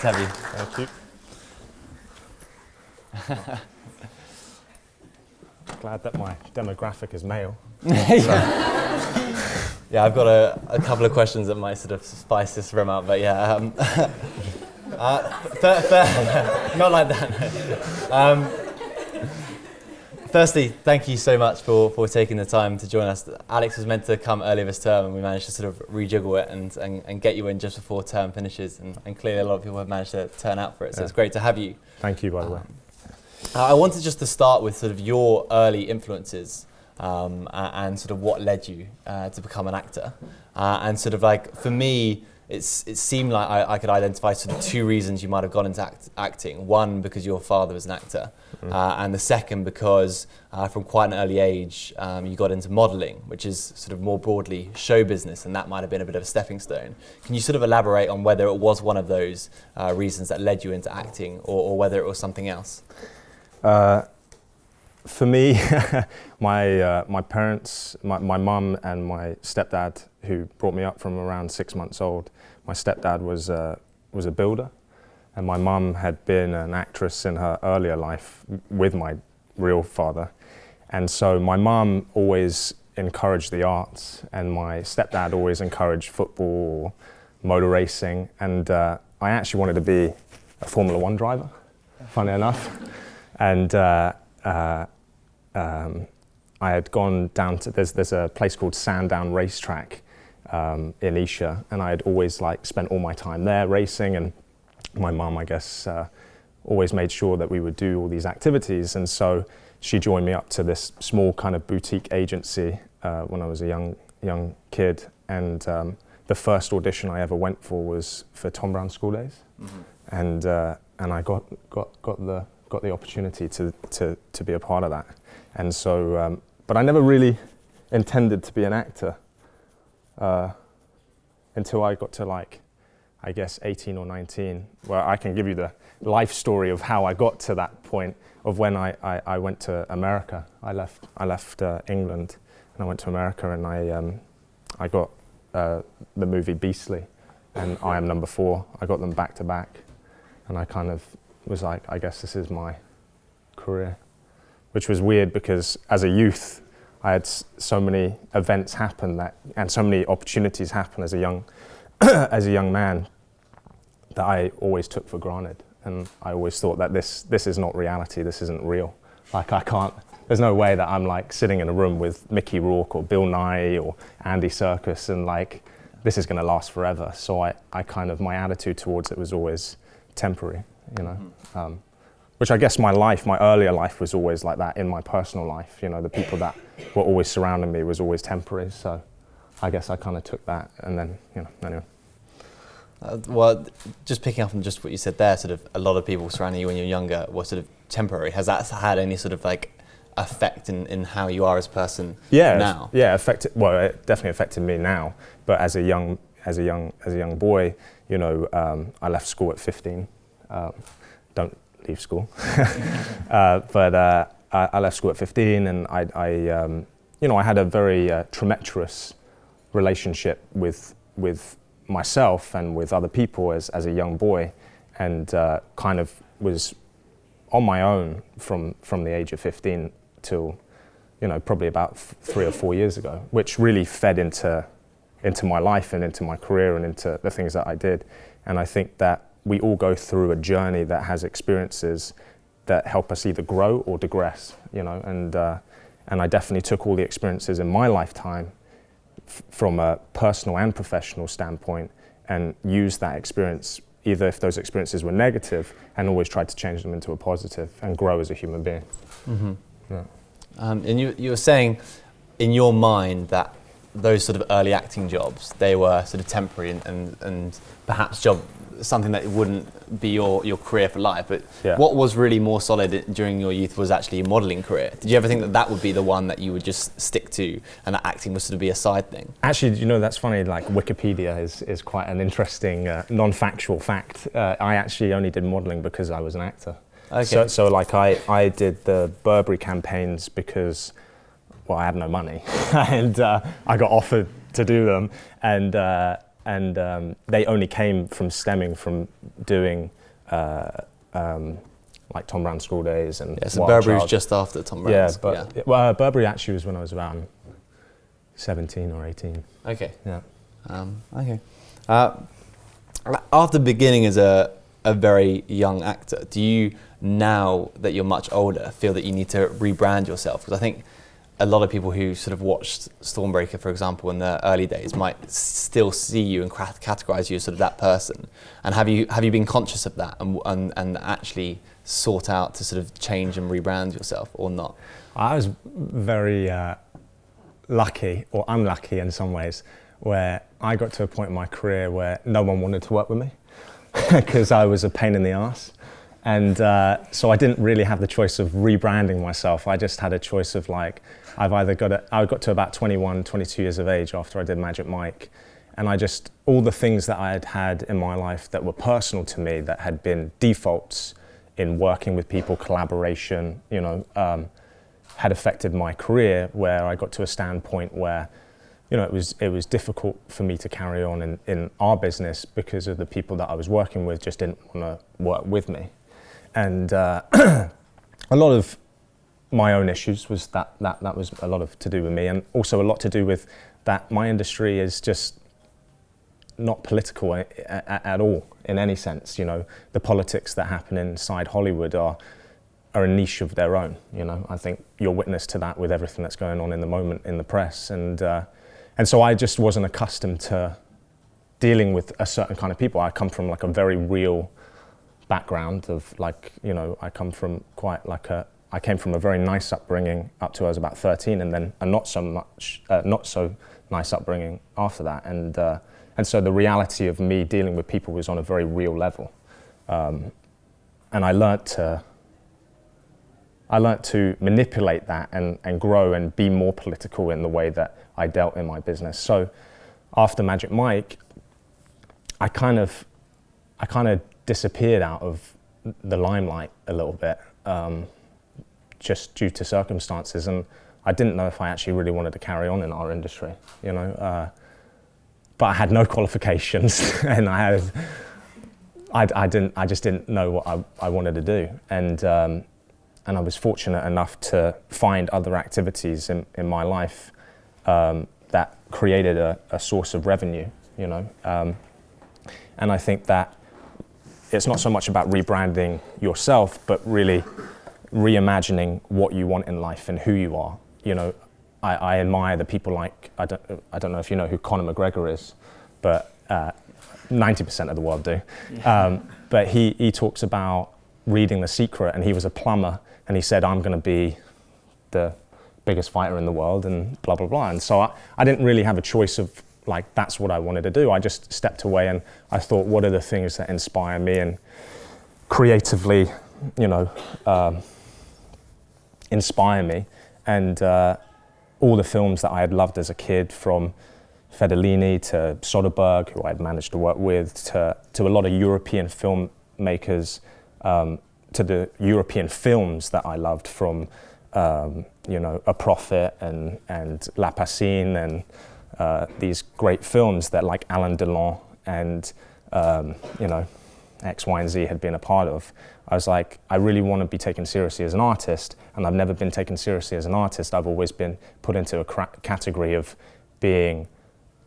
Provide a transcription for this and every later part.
Great to have you. Thank you. Glad that my demographic is male. Yeah, I've got a, a couple of questions that might sort of spice this room up, but yeah. Um, uh, fair, fair, not like that. Um, firstly, thank you so much for, for taking the time to join us. Alex was meant to come earlier this term, and we managed to sort of rejiggle it and, and, and get you in just before term finishes. And, and clearly, a lot of people have managed to turn out for it, so Yeah. it's great to have you. Thank you, by the way. Uh, I wanted just to start with sort of your early influences um, and sort of what led you uh, to become an actor. Uh, and sort of like for me, it's, it seemed like I, I could identify sort of two reasons you might have gone into act- acting. One, because your father was an actor, uh, and the second, because uh, from quite an early age um, you got into modelling, which is sort of more broadly show business, and that might have been a bit of a stepping stone. Can you sort of elaborate on whether it was one of those uh, reasons that led you into acting, or, or whether it was something else? Uh, for me, my uh, my parents, my my mum and my stepdad, who brought me up from around six months old. My stepdad was uh, was a builder, and my mum had been an actress in her earlier life with my real father, and so my mum always encouraged the arts, and my stepdad always encouraged football, motor racing, and uh, I actually wanted to be a Formula One driver. Funny enough and uh, uh, um, I had gone down to there's there's a place called Sandown Racetrack um, in Esher, and I had always like spent all my time there racing, and my mum, I guess, uh, always made sure that we would do all these activities, and so she joined me up to this small kind of boutique agency uh, when I was a young young kid, and um, the first audition I ever went for was for Tom Brown School Days, and uh, and I got got got the got the opportunity to to to be a part of that, and so um, but I never really intended to be an actor uh, until I got to like I guess 18 or 19, where I can give you the life story of how I got to that point of when I, I, I went to America. I left I left uh, England and I went to America and I um, I got uh, the movie Beastly and I Am Number Four. I got them back to back, and I kind of was like, I guess this is my career, which was weird because as a youth, I had so many events happen that and so many opportunities happen as a young as a young man that I always took for granted, and I always thought that this this is not reality. This isn't real. Like I can't. There's no way that I'm like sitting in a room with Mickey Rourke or Bill Nighy or Andy Serkis and like this is going to last forever. So I, I kind of my attitude towards it was always temporary, you know. Um, which I guess my life, my earlier life was always like that in my personal life. You know, the people that were always surrounding me was always temporary. So I guess I kind of took that and then, you know, anyway. Uh, well, just picking up on just what you said there, sort of a lot of people surrounding you when you're younger were sort of temporary. Has that had any sort of like effect in, in how you are as a person yeah, now? Yeah, affected. Well, it definitely affected me now. But as a young, as a young, as a young boy, you know, um, I left school at 15. Um, don't school. uh, but uh, I, left school at 15, and I, I um, you know, I had a very uh, relationship with with myself and with other people as as a young boy, and uh, kind of was on my own from from the age of 15 till you know probably about three or four years ago, which really fed into into my life and into my career and into the things that I did. And I think that we all go through a journey that has experiences that help us either grow or digress, you know. And uh, and I definitely took all the experiences in my lifetime f- from a personal and professional standpoint and used that experience either if those experiences were negative and always tried to change them into a positive and grow as a human being. Mm-hmm. Yeah. Um, and you, you were saying in your mind that those sort of early acting jobs, they were sort of temporary and, and, and perhaps job something that wouldn't be your, your career for life. But Yeah. what was really more solid during your youth was actually your modelling career. Did you ever think that that would be the one that you would just stick to and that acting was sort of be a side thing? Actually, you know, that's funny. Like Wikipedia is, is quite an interesting uh, non-factual fact. Uh, I actually only did modelling because I was an actor. Okay. So, so like I, I did the Burberry campaigns because, well, I had no money, and uh, I got offered to do them, and uh, and um, they only came from stemming from doing uh, um, like Tom Brown School Days and Yeah, so Burberry was just after Tom yeah, Brown's. but well, uh, Burberry actually was when I was around 17 or 18. Okay. Yeah. Um, okay. Uh, after beginning as a, a very young actor, do you now that you're much older feel that you need to rebrand yourself? Because I think a lot of people who sort of watched Stormbreaker, for example, in the early days, might still see you and categorize you as sort of that person. And have you have you been conscious of that and, and, and actually sought out to sort of change and rebrand yourself or not? I was very uh, lucky or unlucky in some ways where I got to a point in my career where no one wanted to work with me because I was a pain in the ass. And uh, so I didn't really have the choice of rebranding myself. I just had a choice of like, I've either got to, I got to about 21, 22 years of age after I did Magic Mike. And I just, all the things that I had had in my life that were personal to me, that had been defaults in working with people, collaboration, you know, um, had affected my career where I got to a standpoint where, you know, it was, it was difficult for me to carry on in, in our business because of the people that I was working with just didn't want to work with me. And uh, a lot of my own issues was that, that that was a lot of to do with me and also a lot to do with that my industry is just not political a- a- at all in any sense you know. The politics that happen inside Hollywood are are a niche of their own you know. I think you're witness to that with everything that's going on in the moment in the press and uh, and so I just wasn't accustomed to dealing with a certain kind of people. I come from like a very real background of like you know I come from quite like a I came from a very nice upbringing up to I was about 13 and then a not so much uh, not so nice upbringing after that. And uh, and so the reality of me dealing with people was on a very real level. Um, and I learnt to I learnt to manipulate that and, and grow and be more political in the way that I dealt in my business. So after Magic Mike I kind of I kind of disappeared out of the limelight a little bit, um, just due to circumstances, and I didn't know if I actually really wanted to carry on in our industry, you know. Uh, but I had no qualifications, and I had, I, I didn't, I just didn't know what I, I wanted to do, and um, and I was fortunate enough to find other activities in, in my life um, that created a, a source of revenue, you know. Um, and I think that it's not so much about rebranding yourself, but really reimagining what you want in life and who you are. You know, I, I admire the people like, I don't, I don't know if you know who Conor McGregor is, but uh, 90% of the world do. Um, but he, he talks about reading The Secret, and he was a plumber, and he said, I'm going to be the biggest fighter in the world, and blah, blah, blah. And so I, I didn't really have a choice of like that's what I wanted to do. I just stepped away and I thought, what are the things that inspire me and creatively, you know, um, inspire me. And uh, all the films that I had loved as a kid, from Fellini to Soderbergh, who I had managed to work with, to, to a lot of European filmmakers, um, to the European films that I loved from, um, you know, A Prophet and, and La Piscine and uh, these great films that like Alain Delon and um, you know X, Y, and Z had been a part of. I was like, I really want to be taken seriously as an artist, and I've never been taken seriously as an artist. I've always been put into a category of being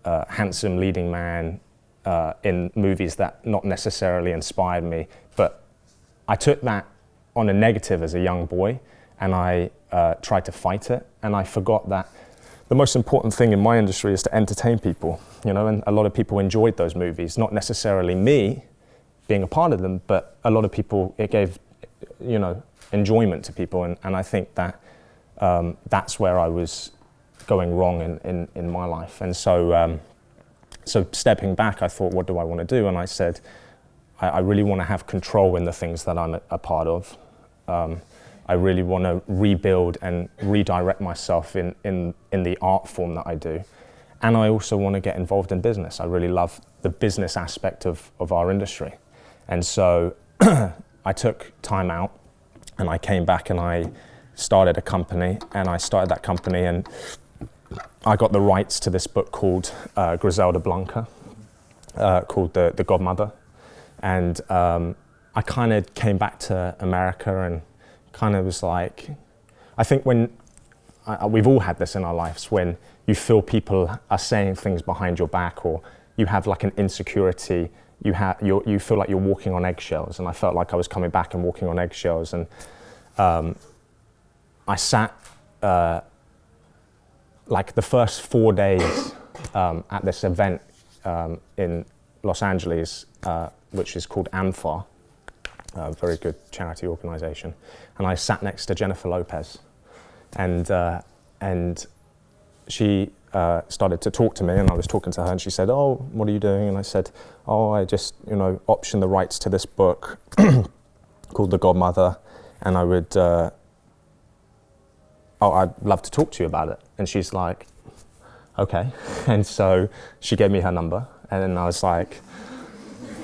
a handsome leading man uh, in movies that not necessarily inspired me. But I took that on a negative as a young boy, and I uh, tried to fight it, and I forgot that the most important thing in my industry is to entertain people, you know, and a lot of people enjoyed those movies, not necessarily me being a part of them, but a lot of people, it gave, you know, enjoyment to people, and, and I think that um, that's where I was going wrong in, in, in my life. And so, um, so stepping back, I thought, what do I want to do? And I said, I, I really want to have control in the things that I'm a, a part of. Um, I really want to rebuild and redirect myself in, in, in the art form that I do. And I also want to get involved in business. I really love the business aspect of, of our industry. And so I took time out and I came back and I started a company and I started that company and I got the rights to this book called uh, Griselda Blanco, uh, called the, the Godmother. And um, I kind of came back to America and kind of was like, I think when I, we've all had this in our lives when you feel people are saying things behind your back or you have like an insecurity you, ha- you feel like you're walking on eggshells. And i felt like i was coming back and walking on eggshells. And um, i sat uh, like the first four days um, at this event um, in los angeles uh, which is called amfAR a very good charity organization. And i sat next to jennifer lopez. And, uh, and she uh, started to talk to me and I was talking to her and she said, oh, what are you doing? And I said, oh, I just, you know, optioned the rights to this book called The Godmother and I would, uh, oh, I'd love to talk to you about it. And she's like, okay. And so she gave me her number and then I was like,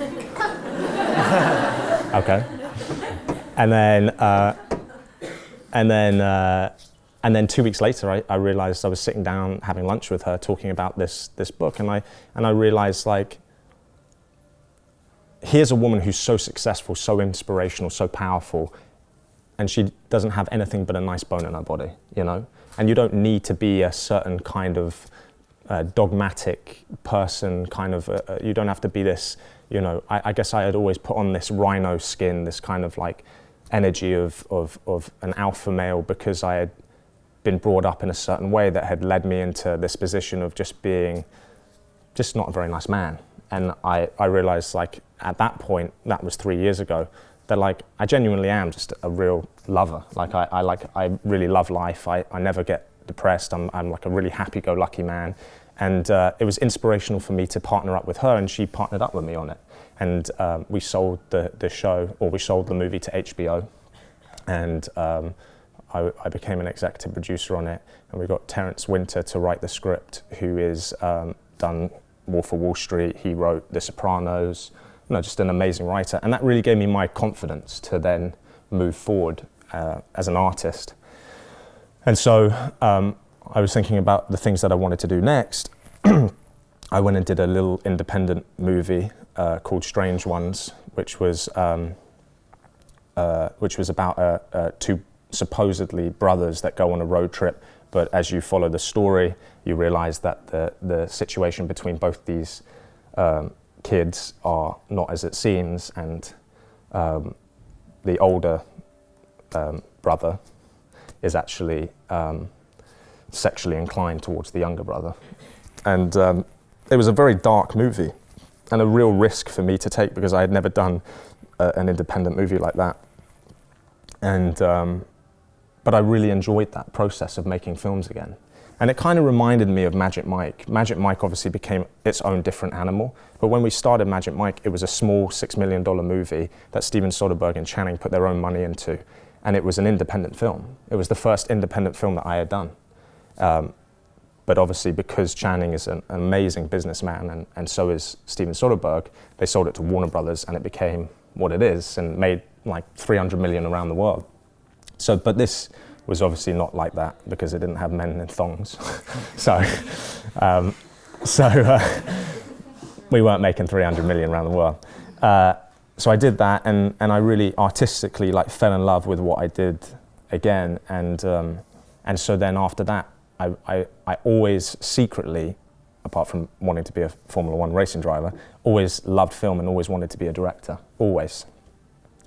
okay. And then, uh, and then, uh, and then two weeks later, I, I, realized I was sitting down having lunch with her, talking about this this book, and I and I realized like, here's a woman who's so successful, so inspirational, so powerful, and she doesn't have anything but a nice bone in her body, you know. And you don't need to be a certain kind of uh, dogmatic person, kind of. Uh, uh you don't have to be this, you know. I, I guess I had always put on this rhino skin, this kind of like energy of, of, of an alpha male because I had been brought up in a certain way that had led me into this position of just being just not a very nice man. And I, I realized like at that point, that was three years ago, that like I genuinely am just a real lover. Like I, I like I really love life. I, I never get depressed. I'm, I'm like a really happy-go-lucky man. And uh, it was inspirational for me to partner up with her, and she partnered up with me on it. And um, we sold the, the show, or we sold the movie to HBO. And um, I, I, became an executive producer on it, and we got Terence Winter to write the script, who is um, done Wolf of Wall Street. He wrote The Sopranos. You know, just an amazing writer, and that really gave me my confidence to then move forward uh, as an artist. And so um, I was thinking about the things that I wanted to do next. I went and did a little independent movie uh, called Strange Ones, which was um, uh, which was about uh, two supposedly brothers that go on a road trip, but as you follow the story, you realize that the, the situation between both these um, kids are not as it seems, and um, the older um, brother is actually um, sexually inclined towards the younger brother. And um, it was a very dark movie and a real risk for me to take because I had never done uh, an independent movie like that. And um, but I really enjoyed that process of making films again. And it kind of reminded me of Magic Mike. Magic Mike obviously became its own different animal. But when we started Magic Mike, it was a small $6 million movie that Steven Soderbergh and Channing put their own money into. And it was an independent film. It was the first independent film that I had done. Um, but obviously, because Channing is an amazing businessman and, and so is Steven Soderbergh, they sold it to Warner Brothers and it became what it is and made like 300 million around the world. So, but this was obviously not like that because it didn't have men in thongs. so, um, so uh, we weren't making 300 million around the world. Uh, so I did that, and, and I really artistically like fell in love with what I did again, and um, and so then after that, I, I, I always secretly, apart from wanting to be a Formula One racing driver, always loved film and always wanted to be a director, always.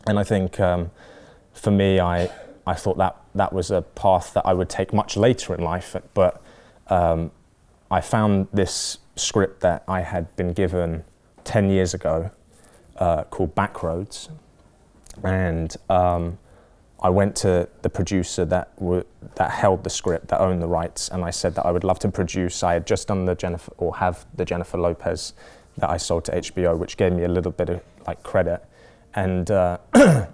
And I think um, for me, I I thought that that was a path that I would take much later in life, but um, I found this script that I had been given 10 years ago uh, called Backroads. And um, I went to the producer that, that held the script, that owned the rights, and I said that I would love to produce. I had just done the Jennifer, or have the Jennifer Lopez that I sold to HBO, which gave me a little bit of like credit. And uh,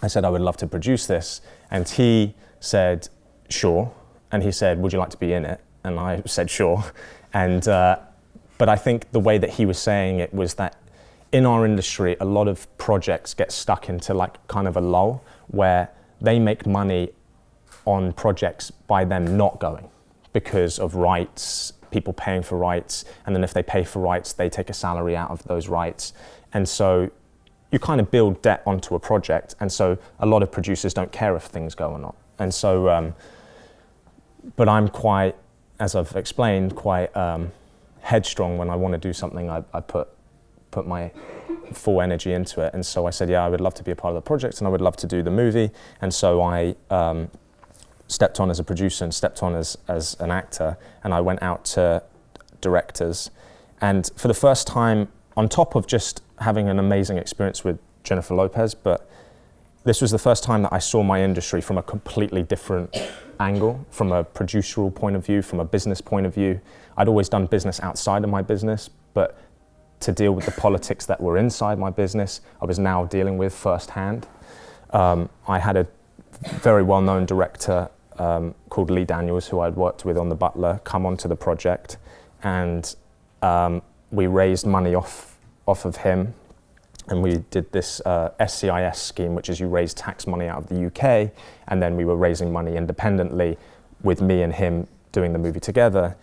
I said I would love to produce this, and he said, sure. And he said, would you like to be in it? And I said, sure. And, uh, but I think the way that he was saying it was that in our industry, a lot of projects get stuck into like kind of a lull where they make money on projects by them not going because of rights, people paying for rights, and then if they pay for rights, they take a salary out of those rights. And so you kind of build debt onto a project, and so a lot of producers don't care if things go or not. And so, um, but I'm quite, as I've explained, quite um, headstrong when I want to do something. I, I put put my full energy into it, and so I said, yeah, I would love to be a part of the project, and I would love to do the movie. And so I um, stepped on as a producer and stepped on as as an actor, and I went out to directors, and for the first time, on top of just having an amazing experience with Jennifer Lopez, but this was the first time that I saw my industry from a completely different angle, from a produceral point of view, from a business point of view. I'd always done business outside of my business, but to deal with the politics that were inside my business, I was now dealing with firsthand. Um, I had a very well known director um, called Lee Daniels, who I'd worked with on The Butler, come onto the project, and um, we raised money off, off of him and we did this uh, SEIS scheme, which is you raise tax money out of the UK, and then we were raising money independently with me and him doing the movie together.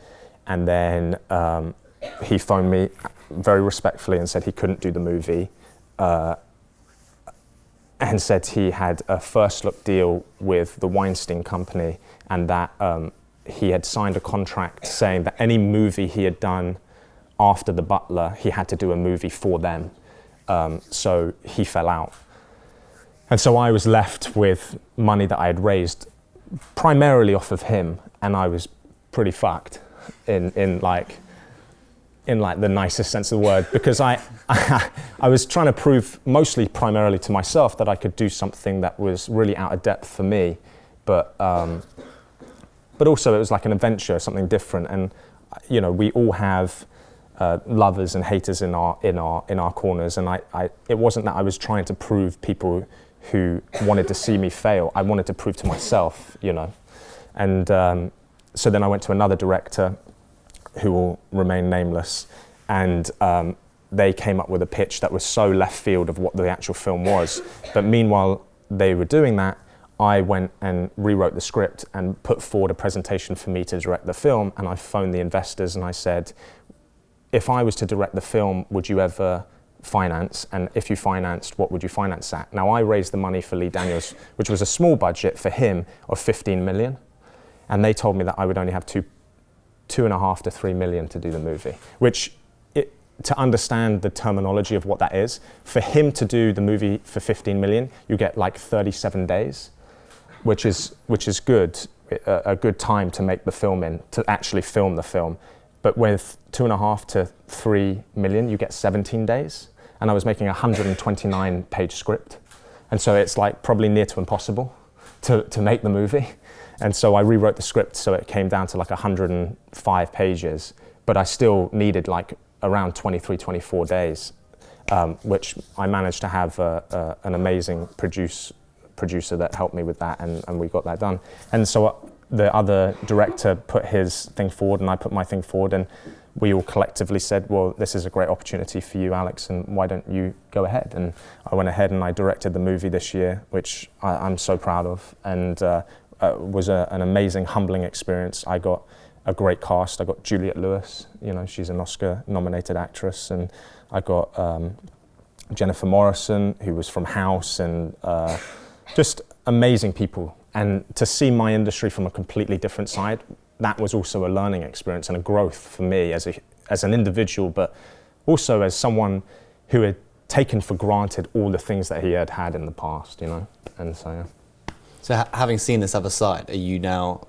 And then um, he phoned me very respectfully and said he couldn't do the movie, uh, and said he had a first look deal with the Weinstein Company, and that um, he had signed a contract saying that any movie he had done after The Butler, he had to do a movie for them. Um, so he fell out. And so I was left with money that I had raised primarily off of him, and I was pretty fucked in, in like in like the nicest sense of the word because I, I was trying to prove mostly primarily to myself that I could do something that was really out of depth for me, but um, but also it was like an adventure, something different, and you know we all have uh, lovers and haters in our in our in our corners. And I, I, it wasn't that I was trying to prove people who wanted to see me fail. I wanted to prove to myself, you know. And um, so then I went to another director, who will remain nameless, and um, they came up with a pitch that was so left field of what the actual film was. But meanwhile, they were doing that. I went and rewrote the script and put forward a presentation for me to direct the film. And I phoned the investors and I said, if I was to direct the film, would you ever finance? And if you financed, what would you finance at? Now, I raised the money for Lee Daniels, which was a small budget for him of 15 million. And they told me that I would only have two, two and a half to three million to do the movie, which it, to understand the terminology of what that is, for him to do the movie for 15 million, you get like 37 days, which is, which is good, a, a good time to make the film in, to actually film the film. But with two and a half to three million, you get 17 days. And I was making a 129 page script. And so it's like probably near to impossible to, to make the movie. And so I rewrote the script so it came down to like 105 pages, but I still needed like around 23, 24 days, um, which I managed to have a, a, an amazing produce, producer that helped me with that, and, and we got that done. And so the other director put his thing forward and I put my thing forward and we all collectively said, well, this is a great opportunity for you, Alex, and why don't you go ahead? And I went ahead and I directed the movie this year, which I, am so proud of, and uh, uh, was a, an amazing, humbling experience. I got a great cast. I got Juliette Lewis, you know, she's an Oscar-nominated actress, and I got um, Jennifer Morrison, who was from House, and uh, just amazing people and to see my industry from a completely different side, that was also a learning experience and a growth for me as, a, as an individual, but also as someone who had taken for granted all the things that he had had in the past, you know, and so, yeah. So ha having seen this other side, are you now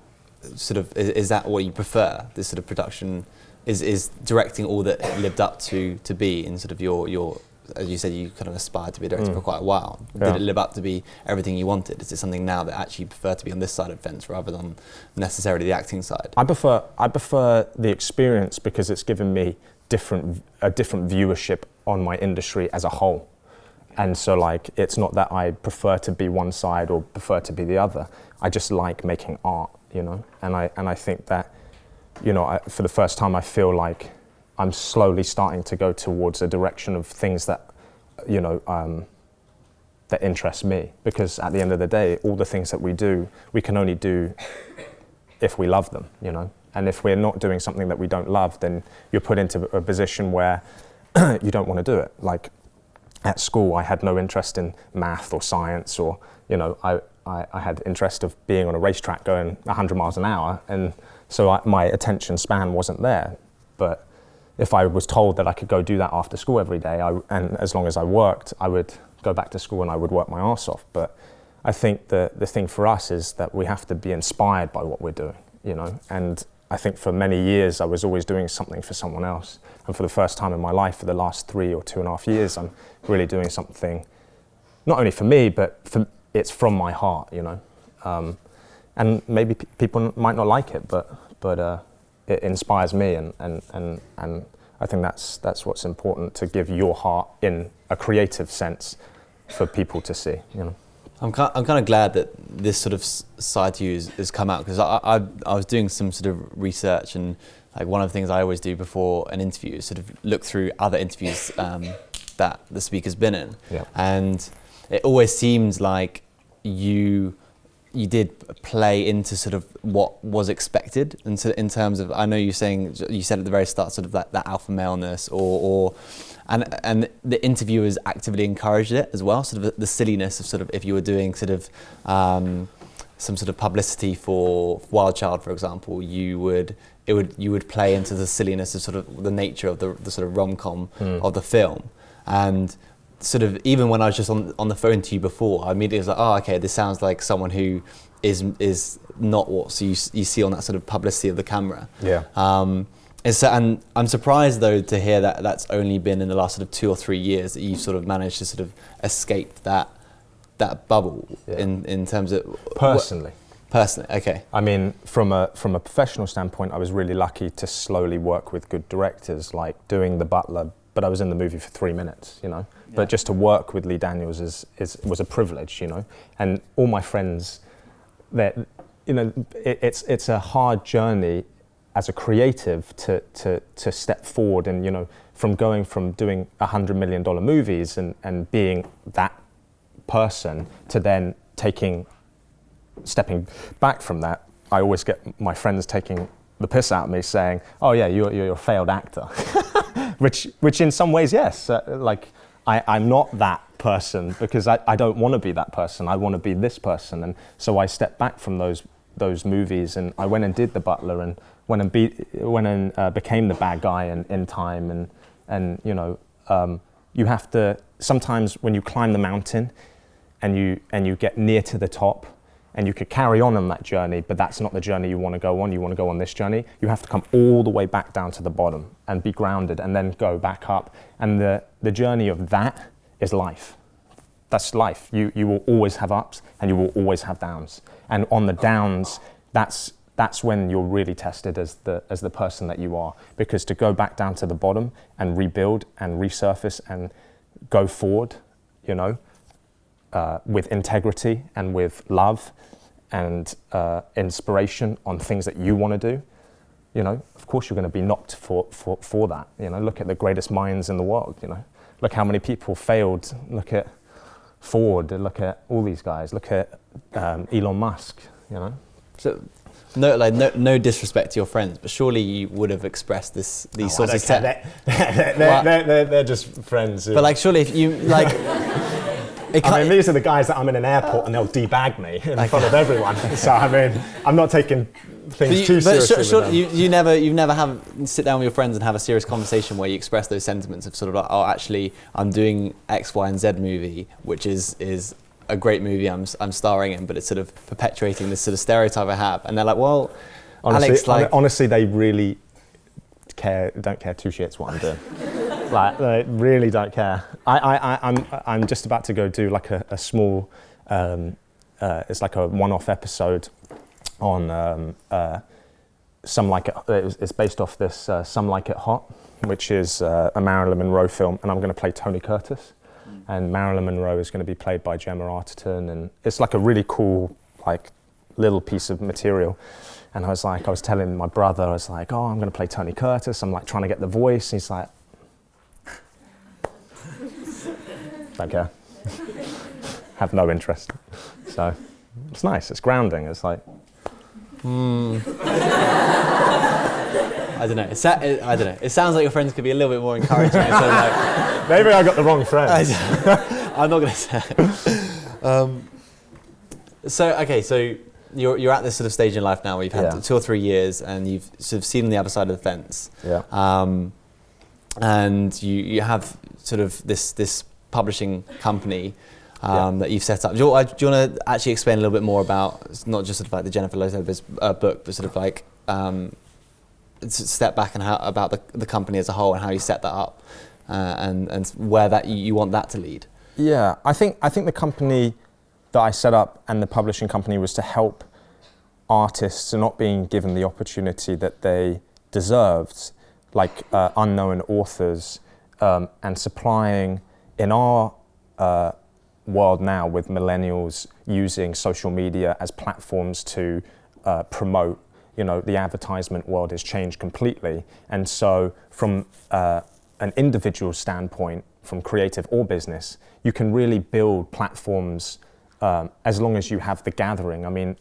sort of, is, is that what you prefer, this sort of production, is, is directing all that lived up to, to be in sort of your, your as you said, you kind of aspired to be a director mm. for quite a while. Yeah. Did it live up to be everything you wanted? Is it something now that actually you prefer to be on this side of the fence rather than necessarily the acting side? I prefer I prefer the experience because it's given me different a different viewership on my industry as a whole. And so like it's not that I prefer to be one side or prefer to be the other. I just like making art, you know. And I and I think that you know, I, for the first time I feel like I'm slowly starting to go towards a direction of things that, you know, um, that interest me. Because at the end of the day, all the things that we do, we can only do if we love them, you know. And if we're not doing something that we don't love, then you're put into a position where you don't want to do it. Like, at school, I had no interest in math or science, or you know, I, I, I had interest of being on a racetrack going 100 miles an hour, and so I, my attention span wasn't there. But if I was told that I could go do that after school every day, I, and as long as I worked, I would go back to school and I would work my ass off. But I think the, the thing for us is that we have to be inspired by what we're doing, you know. And I think for many years I was always doing something for someone else. And for the first time in my life, for the last three or two and a half years, I'm really doing something, not only for me, but for, it's from my heart, you know. Um, and maybe people might not like it, but but uh, it inspires me, and, and, and, and I think that's that's what's important to give your heart in a creative sense for people to see, you know. I'm kind, I'm kind of glad that this sort of side to you has, has come out because I, I, I was doing some sort of research and like one of the things I always do before an interview is sort of look through other interviews um, that the speaker's been in, Yeah. and it always seems like you you did play into sort of what was expected and so in terms of I know you're saying you said at the very start sort of that, that alpha maleness or, or and and the interviewers actively encouraged it as well sort of the silliness of sort of if you were doing sort of um, some sort of publicity for Wild Child for example you would it would you would play into the silliness of sort of the nature of the, the sort of rom-com Mm. of the film and sort of even when I was just on on the phone to you before, I immediately was like, oh, okay, this sounds like someone who is is not what so you, you see on that sort of publicity of the camera. Yeah. Um, and, so, and I'm surprised though to hear that that's only been in the last sort of two or three years that you've sort of managed to sort of escape that that bubble Yeah. in in terms of Personally. personally. Okay. I mean, from a from a professional standpoint, I was really lucky to slowly work with good directors, like doing The Butler. But I was in the movie for three minutes, you know. Yeah. But just to work with Lee Daniels is, is was a privilege, you know. And all my friends, that you know, it, it's it's a hard journey as a creative to to to step forward and you know from going from doing a hundred million dollar movies and and being that person to then taking stepping back from that, I always get my friends taking the piss out of me, saying, "Oh yeah, you're you're a failed actor," which which in some ways, yes, uh, like I, I'm not that person because I, I don't want to be that person. I want to be this person, and so I stepped back from those those movies and I went and did The Butler and went and be, went and uh, became the bad guy in, in time and and you know um, you have to sometimes when you climb the mountain and you and you get near to the top and you could carry on on that journey but that's not the journey you want to go on. You want to go on this journey. You have to come all the way back down to the bottom and be grounded and then go back up. And the the journey of that is life. That's life. You you will always have ups and you will always have downs. And on the downs that's that's when you're really tested as the as the person that you are. Because to go back down to the bottom and rebuild and resurface and go forward you know uh, with integrity and with love and uh, inspiration on things that you want to do, you know, of course you're going to be knocked for, for, for that. You know, look at the greatest minds in the world, you know. Look how many people failed. Look at Ford, look at all these guys. Look at um, Elon Musk, you know. So, no, like no, no disrespect to your friends, but surely you would have expressed this these Oh, sorts of don't set. care. They're, they're, they're, they're, they're just friends. But like, surely if you like, it I mean, these are the guys that I'm in an airport and they'll debag me in front of everyone. So I mean, I'm not taking But, things you, too but seriously. sure, sure, you, you never you never have sit down with your friends and have a serious conversation where you express those sentiments of sort of like oh actually I'm doing X Y and Z movie which is is a great movie I'm I'm starring in but it's sort of perpetuating this sort of stereotype I have and they're like well honestly, Alex like honestly, they really care. Don't care two shits what I'm doing. like they really don't care. I, I, I, I'm, I'm just about to go do like a, a small. Um, uh, it's like a one-off episode on um, uh, some like it. It's based off this uh, Some Like It Hot, which is uh, a Marilyn Monroe film, and I'm going to play Tony Curtis, and Marilyn Monroe is going to be played by Gemma Arterton, and it's like a really cool like little piece of material. And I was like, I was telling my brother, I was like, oh, I'm going to play Tony Curtis. I'm like trying to get the voice. And he's like, don't care. Have no interest. So it's nice. It's grounding. It's like, hmm. I don't know. It I don't know. It sounds like your friends could be a little bit more encouraging. like, Maybe I got the wrong friend. I'm not going to say. Um, so okay, so you're you're at this sort of stage in life now where you've had Yeah. two or three years and you've sort of seen the other side of the fence, yeah. um, and you you have sort of this this publishing company. Um, That you've set up. Do you, uh, you want to actually explain a little bit more about not just sort of like the Jennifer Lopez uh, book, but sort of like um, step back and how about the, the company as a whole and how you set that up, uh, and and where that you, you want that to lead. Yeah, I think I think the company that I set up and the publishing company was to help artists not being given the opportunity that they deserved, like uh, unknown authors, um, and supplying in our uh, world now with millennials using social media as platforms to uh, promote. You know, the advertisement world has changed completely, and so from uh, an individual standpoint, from creative or business, you can really build platforms um, as long as you have the gathering. I mean,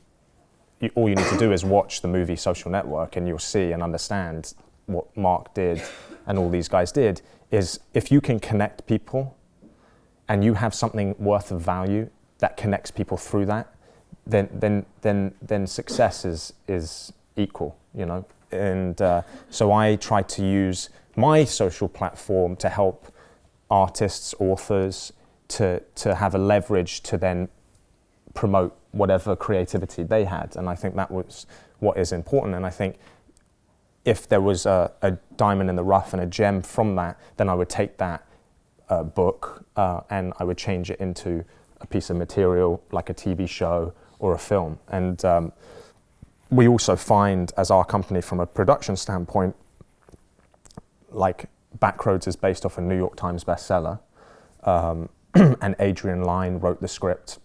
you, all you need to do is watch the movie Social Network, and you'll see and understand what Mark did and all these guys did. Is if you can connect people, and you have something worth of value that connects people through that, then then then then success is is equal, you know. And uh, so I try to use my social platform to help artists, authors, to to have a leverage to then promote whatever creativity they had. And I think that was what is important. And I think if there was a, a diamond in the rough and a gem from that, then I would take that uh, book uh, and I would change it into a piece of material like a TV show or a film. And um, we also find, as our company, from a production standpoint, like Backroads is based off a New York Times bestseller, um, and Adrian Lyne wrote the script.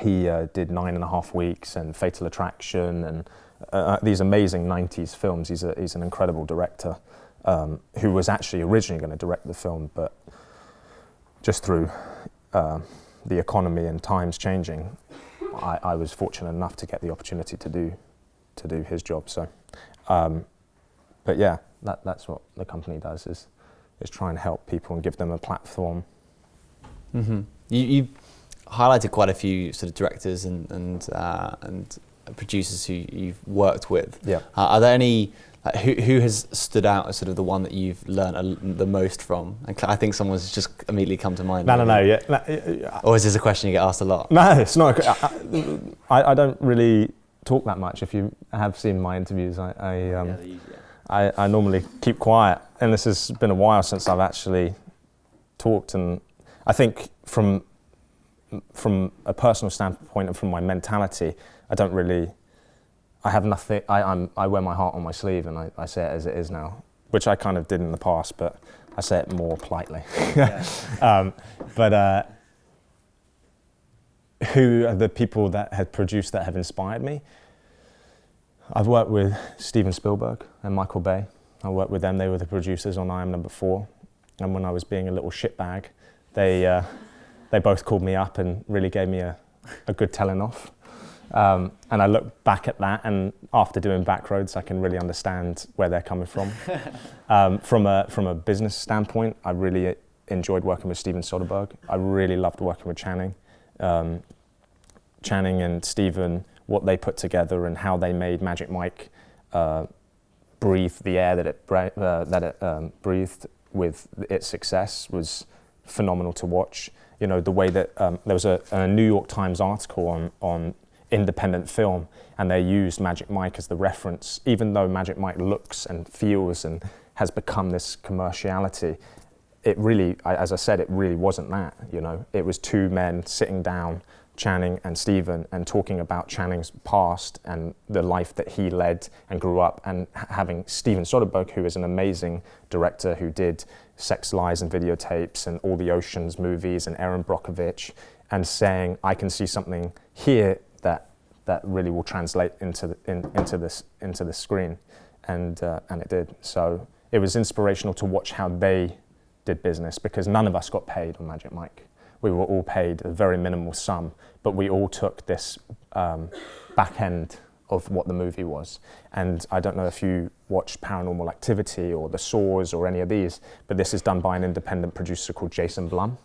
He uh, did Nine and a Half Weeks and Fatal Attraction and uh, these amazing 90s films. He's, a, he's an incredible director um, who was actually originally going to direct the film, but just through uh, the economy and times changing, I, I was fortunate enough to get the opportunity to do to do his job. So, um, but yeah, that, that's what the company does is is try and help people and give them a platform. Mm-hmm. You, you highlighted quite a few sort of directors and and uh, and producers who you've worked with. Yeah. Uh, are there any who who has stood out as sort of the one that you've learned a, the most from? And I think someone's just immediately come to mind. No, no, no. maybe. Yeah, no, yeah, Or is this a question you get asked a lot? No, it's not. I, I, I don't really talk that much. If you have seen my interviews, I, I, um, I, I normally keep quiet. And this has been a while since I've actually talked. And I think from from a personal standpoint and from my mentality, I don't really. I have nothing. I, I'm, I wear my heart on my sleeve, and I, I say it as it is now, which I kind of did in the past, but I say it more politely. um, but. Uh, who are the people that have produced that have inspired me? I've worked with Steven Spielberg and Michael Bay. I worked with them. They were the producers on I Am Number Four. And when I was being a little shitbag, they uh, they both called me up and really gave me a, a good telling off. Um, and I look back at that, and after doing Backroads, I can really understand where they're coming from. um, from a from a business standpoint, I really enjoyed working with Steven Soderbergh. I really loved working with Channing. Um, Channing and Steven, what they put together and how they made Magic Mike uh, breathe the air that it, uh, that it um, breathed with its success was phenomenal to watch. You know, the way that um, there was a, a New York Times article on, on independent film and they used Magic Mike as the reference, even though Magic Mike looks and feels and has become this commerciality. It really, I- as I said, it really wasn't that. You know, it was two men sitting down, Channing and Steven, and talking about Channing's past and the life that he led and grew up, and having Steven Soderbergh, who is an amazing director who did Sex Lies and videotapes and all the Oceans movies and Erin Brockovich, and saying, "I can see something here that that really will translate into the, in, into this into the screen," and uh, and it did. So it was inspirational to watch how they did business because none of us got paid on Magic Mike. We were all paid a very minimal sum, but we all took this um, back end of what the movie was. And I don't know if you watch Paranormal Activity or The Saws or any of these, but this is done by an independent producer called Jason Blum.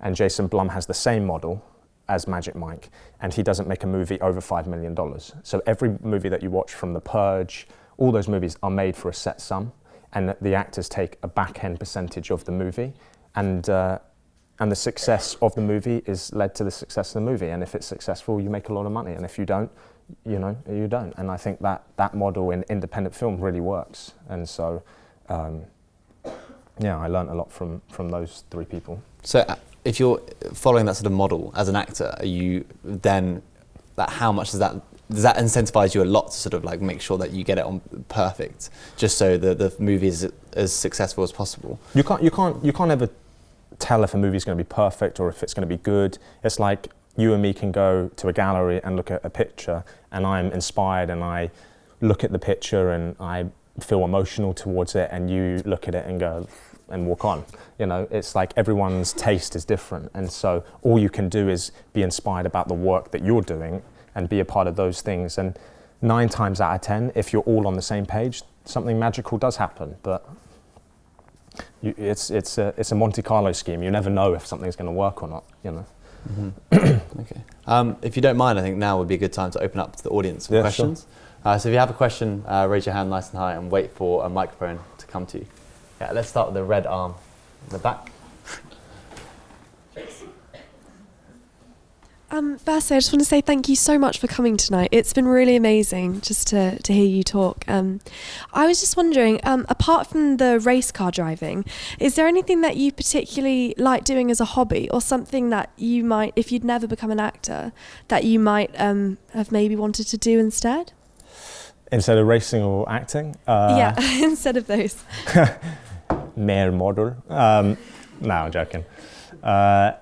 And Jason Blum has the same model as Magic Mike, and he doesn't make a movie over $5 million. So every movie that you watch from The Purge, all those movies are made for a set sum, and the actors take a back end percentage of the movie. And uh, and the success of the movie is led to the success of the movie. And if it's successful, you make a lot of money. And if you don't, you know, you don't. And I think that that model in independent film really works. And so, um, yeah, I learned a lot from from those three people. So, uh, if you're following that sort of model as an actor, are you then that how much does that does that incentivize you a lot to sort of like make sure that you get it on perfect, just so the the movie is as successful as possible? You can't you can't you can't ever tell if a movie is going to be perfect or if it's going to be good. It's like you and me can go to a gallery and look at a picture, and I'm inspired and I look at the picture and I feel emotional towards it, and you look at it and go and walk on. You know, it's like everyone's taste is different, and so all you can do is be inspired about the work that you're doing and be a part of those things. And nine times out of ten, if you're all on the same page, something magical does happen. But you, it's it's a it's a Monte Carlo scheme. You never know if something's going to work or not. You know. Mm-hmm. okay. Um, if you don't mind, I think now would be a good time to open up to the audience for Yeah, questions. Uh, so if you have a question, uh, raise your hand nice and high and wait for a microphone to come to you. Yeah, let's start with the red arm in the back. Um, firstly, I just want to say thank you so much for coming tonight. It's been really amazing just to, to hear you talk. Um, I was just wondering, um, apart from the race car driving, is there anything that you particularly like doing as a hobby or something that you might, if you'd never become an actor, that you might um, have maybe wanted to do instead? Instead of racing or acting. Uh, yeah, instead of those. Mere model. Um, no, I'm joking. Uh,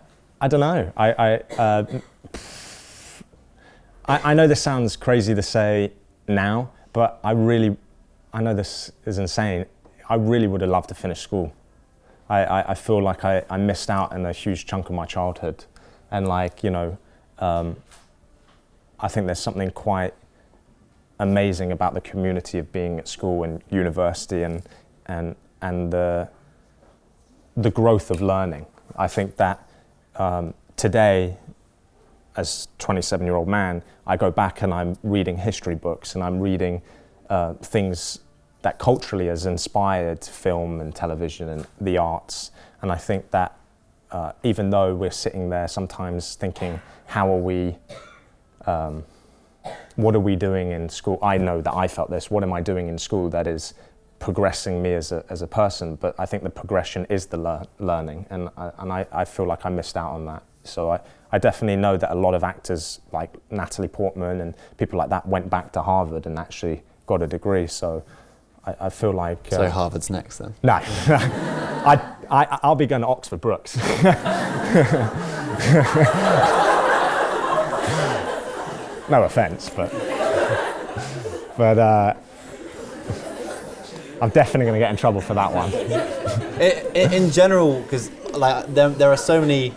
I don't know. I I, uh, I I know this sounds crazy to say now, but I really, I know this is insane. I really would have loved to finish school. I, I, I feel like I, I missed out on a huge chunk of my childhood, and like you know, um, I think there's something quite amazing about the community of being at school and university and and and the the growth of learning. I think that um, today, as 27 year old man, I go back and I'm reading history books and I'm reading uh, things that culturally has inspired film and television and the arts. And I think that uh, even though we're sitting there sometimes thinking, how are we? Um, what are we doing in school? I know that I felt this. What am I doing in school that is progressing me as a, as a person? But I think the progression is the lear- learning, and I, and I, I feel like I missed out on that. So I, I definitely know that a lot of actors like Natalie Portman and people like that went back to Harvard and actually got a degree. So I, I feel like So Harvard's next then. no, I, I, I'll be going to Oxford Brookes. no offence, but but uh, I'm definitely going to get in trouble for that one. in, in general, because like there, there are so many.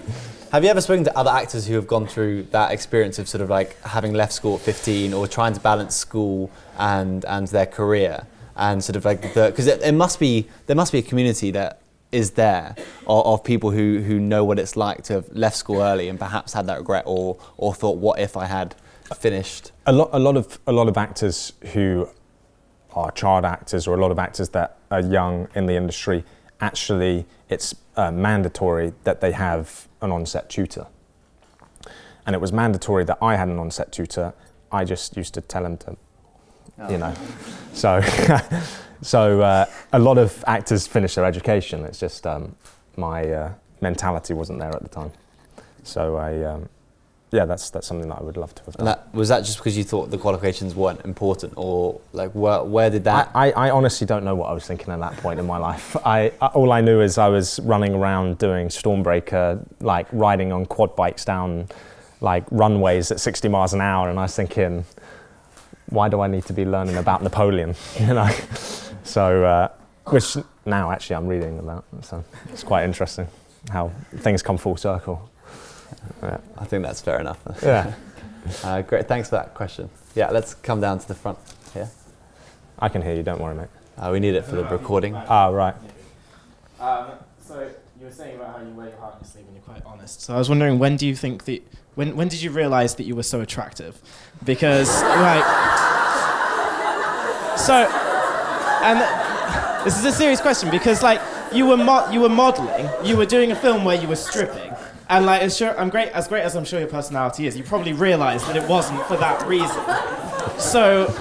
Have you ever spoken to other actors who have gone through that experience of sort of like having left school at 15 or trying to balance school and and their career and sort of like because it, it must be there must be a community that is there of, of people who who know what it's like to have left school early and perhaps had that regret or or thought what if I had finished? A lot, a lot of a lot of actors who are child actors or a lot of actors that are young in the industry actually it's uh, mandatory that they have an on-set tutor. And it was mandatory that I had an on-set tutor. I just used to tell him to you know. So so uh, a lot of actors finish their education. It's just um, my uh, mentality wasn't there at the time. So I um, yeah, that's that's something that I would love to have done. that was that just because you thought the qualifications weren't important or like where where did that I, I, I honestly don't know what I was thinking at that point in my life. I, I all I knew is I was running around doing Stormbreaker, like riding on quad bikes down like runways at 60 miles an hour, and I was thinking, why do I need to be learning about Napoleon? You know, so uh, which now actually I'm reading about, so it's quite interesting how things come full circle. Yeah. I think that's fair enough yeah. uh, great thanks for that question Yeah, let's come down to the front here. I can hear you, don't worry, mate. Uh, we need it for the recording. Ah, right. Um, so you were saying about how you wear your heart on your sleeve and you're quite honest. So I was wondering, when do you think that, when, when did you realise that you were so attractive? Because, like, so, and this is a serious question because, like, you were mo- you were modelling, you were doing a film where you were stripping, and like, as sure, I'm great, as great as I'm sure your personality is, you probably realised that it wasn't for that reason. So,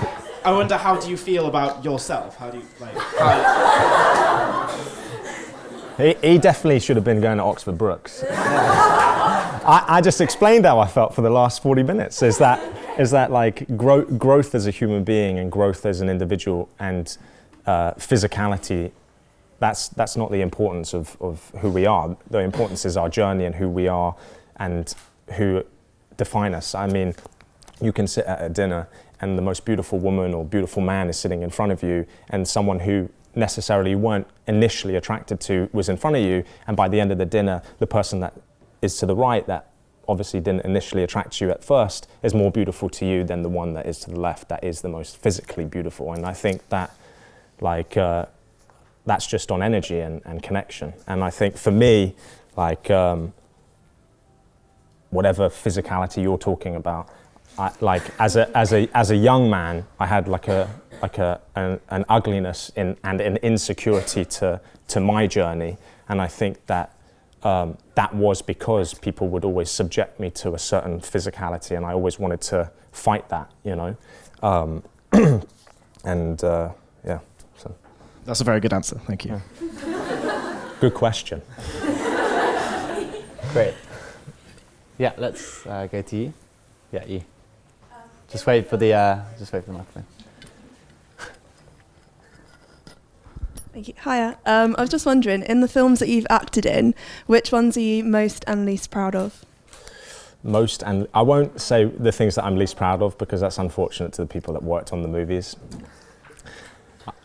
I wonder, how do you feel about yourself? How do you like? He, he definitely should have been going to Oxford Brookes. I, I just explained how I felt for the last 40 minutes. Is that, is that like grow, growth as a human being and growth as an individual and uh, physicality, that's, that's not the importance of, of who we are. The importance is our journey and who we are and who define us. I mean, you can sit at a dinner and the most beautiful woman or beautiful man is sitting in front of you and someone who necessarily weren't initially attracted to was in front of you and by the end of the dinner the person that is to the right that obviously didn't initially attract you at first is more beautiful to you than the one that is to the left that is the most physically beautiful and i think that like uh, that's just on energy and, and connection. And i think for me like um, whatever physicality you're talking about I, like as a as a as a young man, I had like a like a an, an ugliness in, and an insecurity to to my journey, and I think that um, that was because people would always subject me to a certain physicality, and I always wanted to fight that, you know, um, and uh, yeah. So that's a very good answer. Thank you. good question. Great. Yeah, let's uh, go to you. Yeah, you. Just wait for the uh, just wait for the microphone. Thank you. Hiya. Um, I was just wondering, in the films that you've acted in, which ones are you most and least proud of? Most, and I won't say the things that I'm least proud of because that's unfortunate to the people that worked on the movies.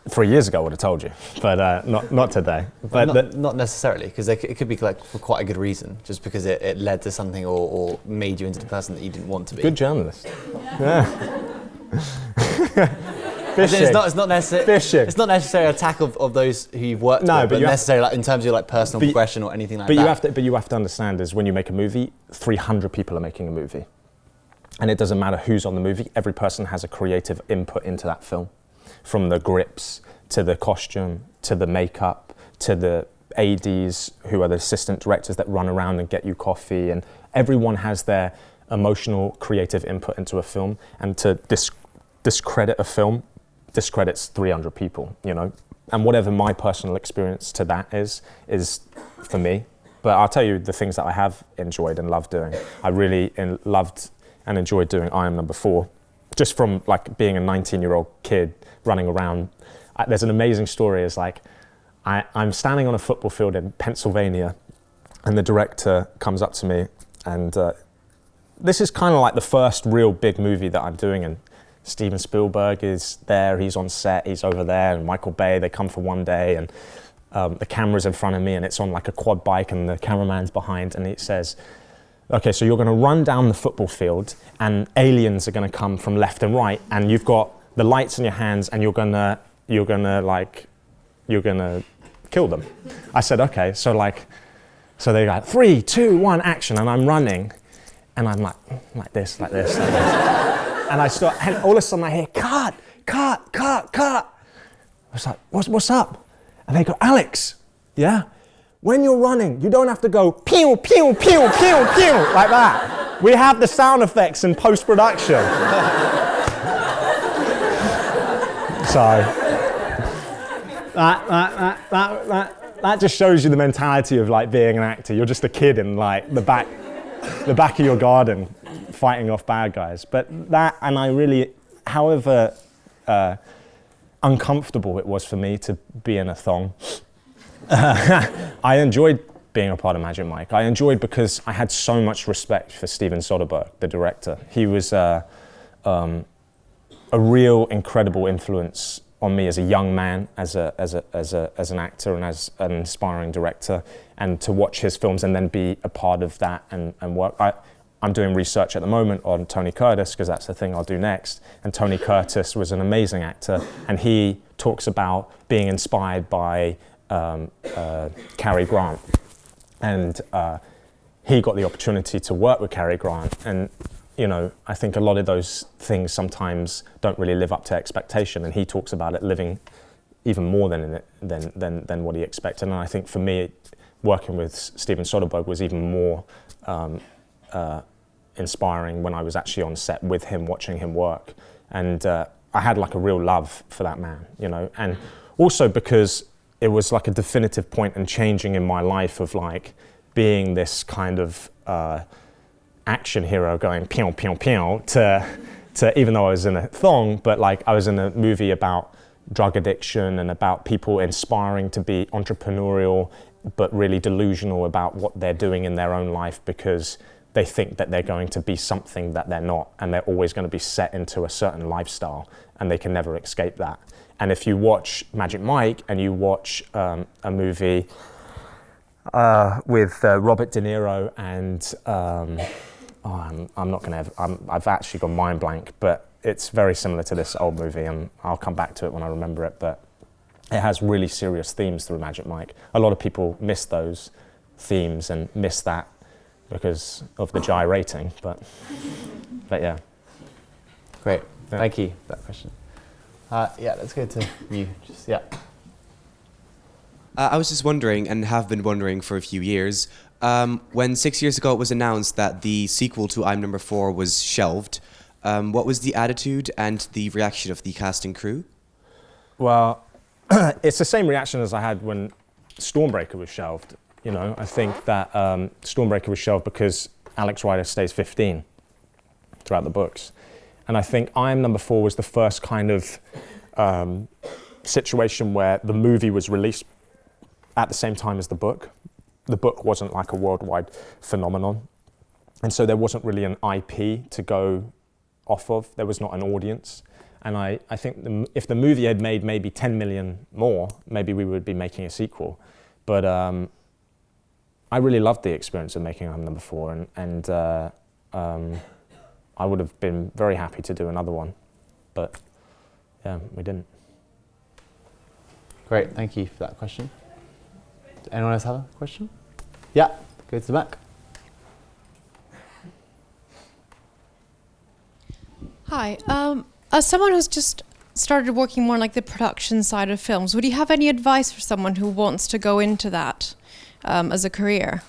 Three years ago, I would have told you, but uh, not not today. But not, not necessarily, because it could be like for quite a good reason, just because it, it led to something or, or made you into the person that you didn't want to be. good journalist. Yeah. As Fishing. It's not, it's not necessarily. Fishing. It's not necessarily an attack of, of those who you've worked No, with, but but, you necessarily like, in terms of your like personal But progression or anything like but that. you have to but you have to understand is when you make a movie 300 people are making a movie and it doesn't matter who's on the movie every person has a creative input into that film from the grips to the costume to the makeup to the ads who are the assistant directors that run around and get you coffee. And everyone has their emotional creative input into a film. And to dis- discredit a film discredits 300 people you know? And whatever my personal experience to that is is for me. But I'll tell you the things that I have enjoyed and loved doing. I really loved and enjoyed doing I Am Number Four, just from like being a 19-year-old kid running around. I, there's an amazing story. Is like I, I'm standing on a football field in Pennsylvania, and the director comes up to me, and uh, this is kind of like the first real big movie that I'm doing, and Steven Spielberg is there. He's on set. He's over there, and Michael Bay. They come for one day, and um, the camera's in front of me and it's on like a quad bike and the cameraman's behind and it says okay so you're going to run down the football field and aliens are going to come from left and right and you've got the lights in your hands and you're going to you're going to like you're going to kill them. I said okay so like so they go three two one action and i'm running and i'm like like this like this like this. And i start and all of a sudden i hear cut cut cut cut. I was like what's, what's up? And they go, Alex, yeah? When you're running, you don't have to go pew, pew, pew, pew, pew, like that. We have the sound effects in post production. so, that, that, that, that, that, that just shows you the mentality of like being an actor. You're just a kid in like the back, the back of your garden fighting off bad guys. But that, and I really, however, uh, uncomfortable it was for me to be in a thong. I enjoyed being a part of Magic Mike. I enjoyed because I had so much respect for Steven Soderbergh, the director. He was uh, um, a real incredible influence on me as a young man, as, a, as, a, as, a, as an actor and as an inspiring director, and to watch his films and then be a part of that and, and work. I, I'm doing research at the moment on Tony Curtis because that's the thing I'll do next. And Tony Curtis was an amazing actor, and he talks about being inspired by um, uh, Cary Grant, and uh, he got the opportunity to work with Cary Grant, and you know I think a lot of those things sometimes don't really live up to expectation, and he talks about it living even more than it, than, than than what he expected, and I think for me, working with Steven Soderbergh was even more. Um, uh, inspiring when I was actually on set with him, watching him work. And uh, I had like a real love for that man, you know. And also because it was like a definitive point and changing in my life of like being this kind of uh, action hero going pew pew pew to to even though I was in a thong, but like I was in a movie about drug addiction and about people inspiring to be entrepreneurial but really delusional about what they're doing in their own life because they think that they're going to be something that they're not, and they're always going to be set into a certain lifestyle, and they can never escape that. And if you watch Magic Mike and you watch um, a movie uh, with uh, Robert De Niro and um, oh, I'm, I'm, not going to. I've actually gone mind blank, but it's very similar to this old movie, and I'll come back to it when I remember it. But it has really serious themes through Magic Mike. A lot of people miss those themes and miss that because of the gyrating. But, but yeah. Great. Yeah. Thank you for that question. Uh, yeah, let's go to you. Just yeah. Uh, I was just wondering, and have been wondering for a few years, um, when six years ago it was announced that the sequel to I'm Number Four was shelved, um, what was the attitude and the reaction of the cast and crew? Well, it's the same reaction as I had when Stormbreaker was shelved. You know, I think that um, Stormbreaker was shelved because Alex Rider stays 15 throughout the books. And I think I Am Number Four was the first kind of um, situation where the movie was released at the same time as the book. The book wasn't like a worldwide phenomenon. And so there wasn't really an IP to go off of. There was not an audience. And I, I think the, if the movie had made maybe 10 million more, maybe we would be making a sequel. But um, I really loved the experience of making I'm Number Four, and, and uh, um, I would have been very happy to do another one, but yeah, we didn't. Great, thank you for that question. Does anyone else have a question? Yeah, go to the back. Hi, um, as someone who's just started working more like the production side of films, would you have any advice for someone who wants to go into that? um, as a career,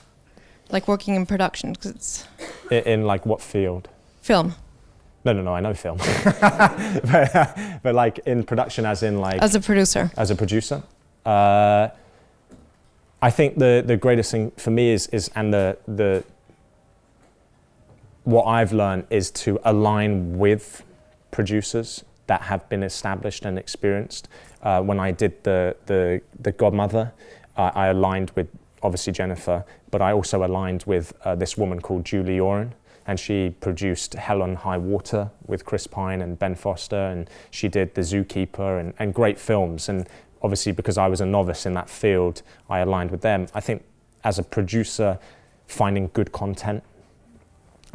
like working in production? Cause it's in, in like what field? Film. No, no, no. I know film, but, but, like in production, as in like as a producer. As a producer, uh, I think the the greatest thing for me is is and the the what I've learned is to align with producers that have been established and experienced. Uh, when I did the the the Godmother, uh, I aligned with obviously Jennifer, but I also aligned with uh, this woman called Julie Yorn, and she produced Hell or High Water with Chris Pine and Ben Foster, and she did The Zookeeper and, and great films. And obviously, because I was a novice in that field, I aligned with them. I think as a producer, finding good content,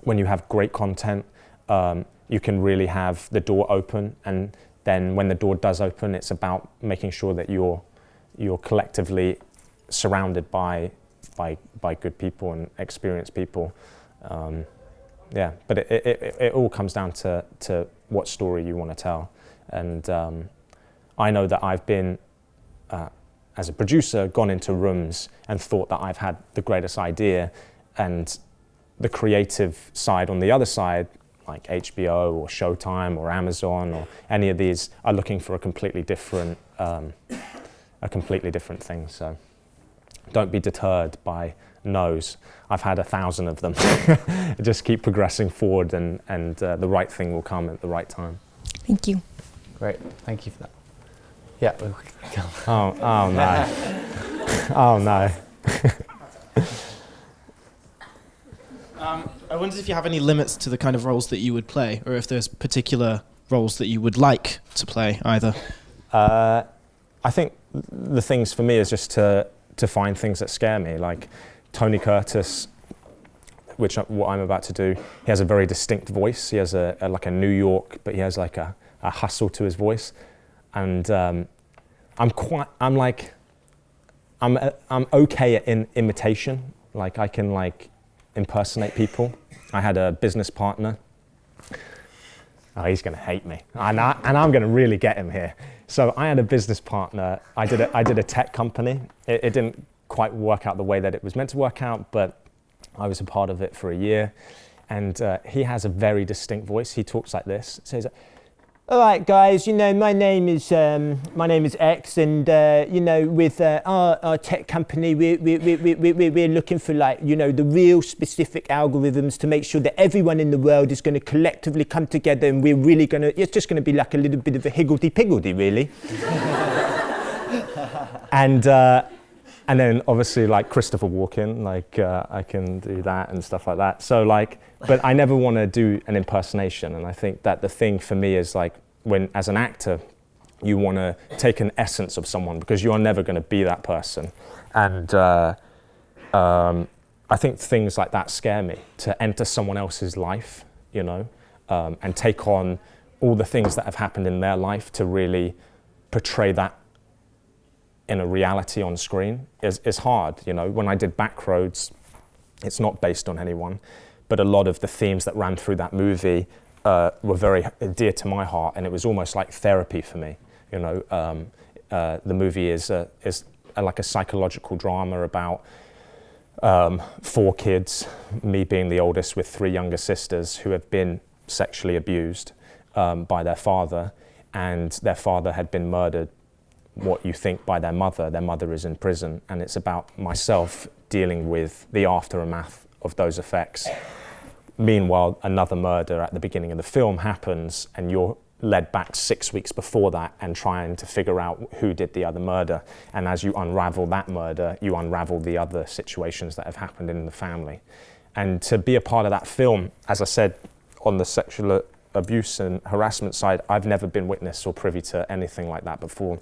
when you have great content, um, you can really have the door open. And then when the door does open, it's about making sure that you're, you're collectively surrounded by by by good people and experienced people. Um, yeah, but it, it, it, all comes down to, to what story you want to tell. And um, I know that I've been, uh, as a producer, gone into rooms and thought that I've had the greatest idea, and the creative side on the other side, like HBO or Showtime or Amazon or any of these, are looking for a completely different, um, a completely different thing. So. Don't be deterred by no's. I've had a thousand of them. Just keep progressing forward and, and uh, the right thing will come at the right time. Thank you. Great, thank you for that. Yeah. oh, oh no. oh no. um, I wondered if you have any limits to the kind of roles that you would play, or if there's particular roles that you would like to play either. Uh, I think the things for me is just to to find things that scare me. Like Tony Curtis which what I'm about to do. He has a very distinct voice. He has a, a like a New York, but he has like a, a hustle to his voice, and um, I'm quite. I'm like. I'm I'm okay at in imitation. Like I can like impersonate people. I had a business partner. Oh, he's going to hate me, and, I, and I'm going to really get him here. So I had a business partner. I did a, I did a tech company. It, it didn't quite work out the way that it was meant to work out, but I was a part of it for a year. And uh, he has a very distinct voice. He talks like this. Says, "All right, guys. You know, my name is um, my name is X, and uh, you know, with uh, our, our tech company, we we we we we we- we're looking for like you know the real specific algorithms to make sure that everyone in the world is going to collectively come together, and we're really going to. It's just going to be like a little bit of a higgledy piggledy, really." and uh, and then obviously like Christopher Walken, like uh, I can do that and stuff like that. So like, but I never want to do an impersonation, and I think that the thing for me is like when as an actor, you want to take an essence of someone because you are never going to be that person, and uh, um, I think things like that scare me to enter someone else's life, you know, um, and take on all the things that have happened in their life to really portray that in a reality on screen is, is hard. You know, when I did Backroads, it's not based on anyone, but a lot of the themes that ran through that movie uh, were very dear to my heart, and it was almost like therapy for me. You know, um, uh, the movie is a, is a, like a psychological drama about um, four kids, me being the oldest with three younger sisters who have been sexually abused um, by their father, and their father had been murdered what you think by their mother. Their mother is in prison, and it's about myself dealing with the aftermath of those effects. Meanwhile, another murder at the beginning of the film happens, and you're led back six weeks before that and trying to figure out who did the other murder. And as you unravel that murder, you unravel the other situations that have happened in the family. And to be a part of that film, as I said, on the sexual abuse and harassment side, I've never been witness or privy to anything like that before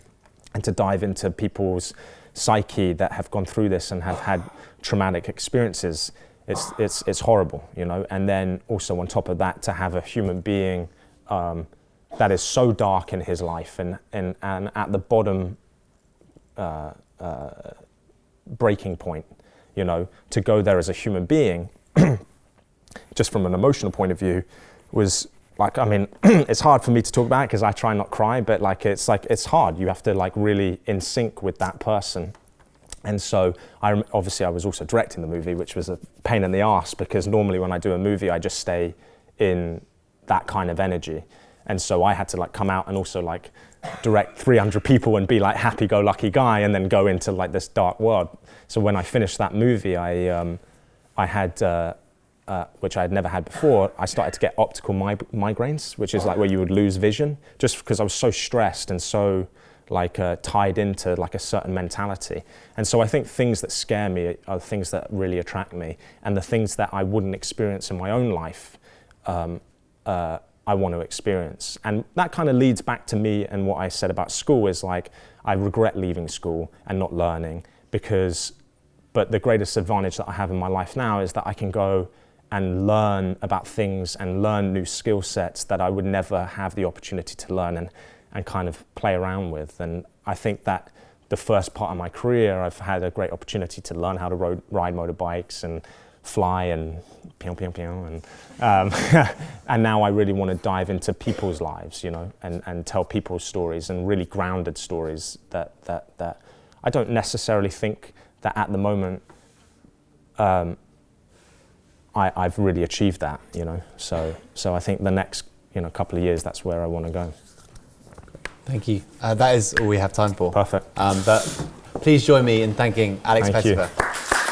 and to dive into people's psyche that have gone through this and have had traumatic experiences it's, it's, it's horrible you know? And then also on top of that to have a human being um, that is so dark in his life and, and, and at the bottom uh, uh, breaking point you know? To go there as a human being just from an emotional point of view was like I mean, it's hard for me to talk about because I try not cry, but like it's like it's hard. You have to like really in sync with that person. And so I obviously I was also directing the movie, which was a pain in the ass because normally when I do a movie, I just stay in that kind of energy. And so I had to like come out and also like direct 300 people and be like happy-go-lucky guy, and then go into like this dark world. So when I finished that movie, I um, I had. Uh, uh, which I had never had before, I started to get optical mig- migraines, which is like where you would lose vision, just because I was so stressed and so like uh, tied into like a certain mentality. And so I think things that scare me are things that really attract me, and the things that I wouldn't experience in my own life, um, uh, I want to experience. And that kind of leads back to me and what I said about school is like I regret leaving school and not learning because. But the greatest advantage that I have in my life now is that I can go and learn about things and learn new skill sets that I would never have the opportunity to learn and, and kind of play around with. And I think that the first part of my career, I've had a great opportunity to learn how to ro- ride motorbikes and fly and pew pew pew and um, and now I really want to dive into people's lives, you know, and, and tell people's stories and really grounded stories that that that I don't necessarily think that at the moment um, I, I've really achieved that, you know. So, so I think the next, you know, couple of years, that's where I want to go. Thank you. Uh, that is all we have time for. Perfect. Um, but please join me in thanking Alex Thank you. Pettyfer.